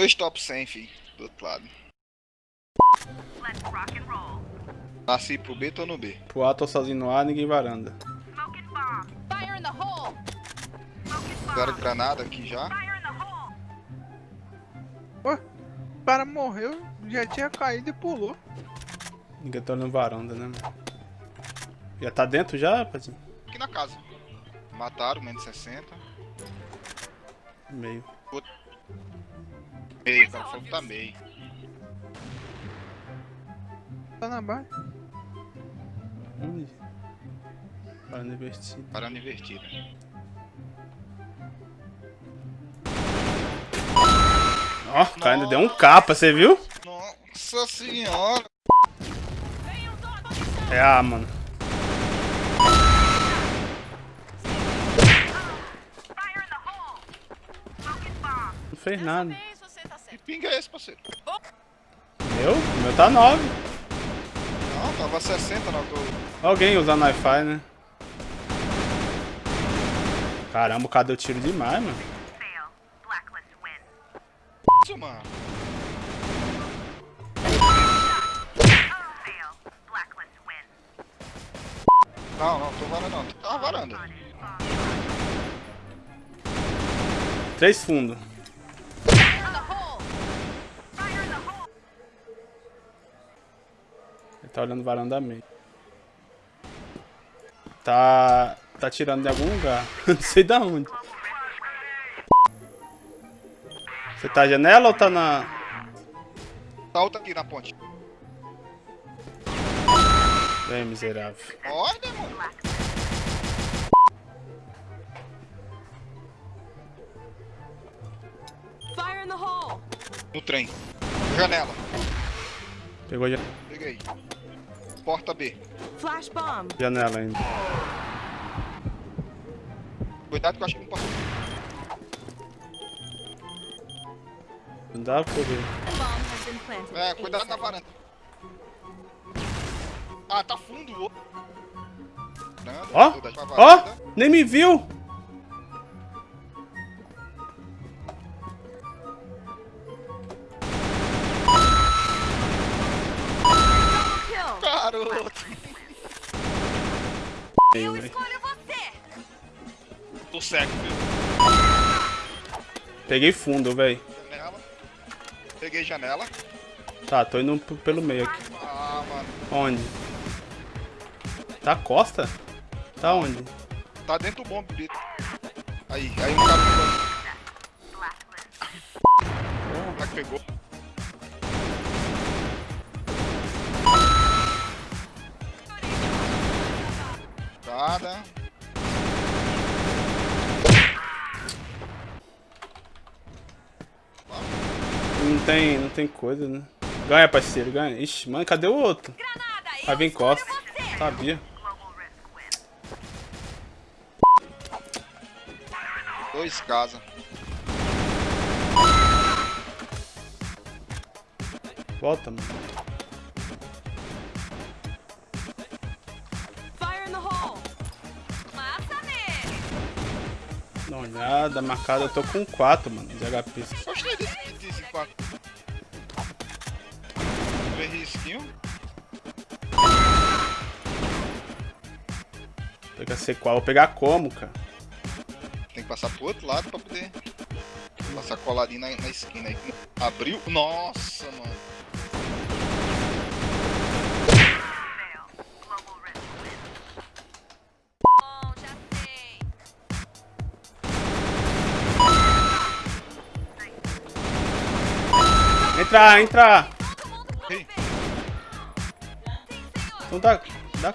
Dois top 100, fi. Do outro lado. Nasci pro B, tô no B. Pro A, tô sozinho no A, ninguém varanda. Fire in the hole! Fizeram granada aqui já. Pô, o cara morreu, já tinha caído e pulou. Ninguém tá olhando varanda, né? Já tá dentro já, rapazinho? Aqui na casa. Mataram, menos 60. Meio. Meio, o cara falou que tá meio. Tá na base. Onde? Varanda invertida. Parando invertida. Ó, o cara ainda deu um capa, você viu? Nossa senhora. É A, mano. Não fez nada. Pinga é esse, parceiro? Meu? O meu tá 9. Não, tava 60 na altura. Alguém usando Wi-Fi, né? Caramba, o cara deu tiro demais, mano. Isso, mano. Não, não, tô varanda não. Tá varanda. Três fundos. Fire in the hole! Ele tá olhando varanda meio. Tá. Tá tirando de algum lugar. Não sei da onde. Você tá na janela ou tá na. Tá outra aqui na ponte. Vem, miserável. Olha, mano. Fire in the hole! No trem. Janela. Pegou a ja- Peguei. Porta B. Flash bomb! janela ainda. Cuidado que eu acho que não posso. Não dá pra poder. Bomb has been planted. É, cuidado na varanda. Ah, tá fundo. Ó! Ó! varanda. Nem me viu! Garoto. Velho. Escolha você! Tô cego, viu? Peguei fundo, velho. Janela. Peguei janela. Tá, tô indo pelo meio aqui. Ah, mano. Onde? Tá costa? Tá onde? Tá dentro do bombe, Brito. Aí, aí um cara pegou. O cara pegou. Tem, não tem coisa, né? Ganha, parceiro, ganha. Ixi, mano, cadê o outro? Vir escolho costa. Sabia. Dois casa. Volta, mano. Uma olhada, marcada. Eu tô com 4, mano, de HP. Gostei desse kit desse 4. Três risquinho. Pega C4. Vou pegar como, cara? Tem que passar pro outro lado pra poder passar coladinho na, na esquina aí. Abriu. Nossa, mano. Entra, entra! Ei, Não dá. dá.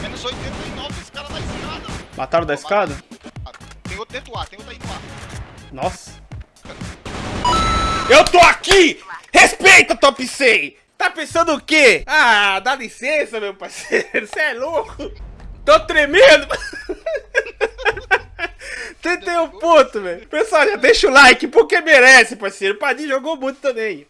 menos 89 esse cara da escada. Mataram da escada? Tem outro dentro do ar, tem outro aí no ar. Nossa. Eu tô aqui! Respeita, Top 100! Tá pensando o quê? Ah, dá licença, meu parceiro. Você é louco? Tô tremendo. Um ponto, velho. Pessoal, já deixa o like, porque merece, parceiro. O Padinho jogou muito também.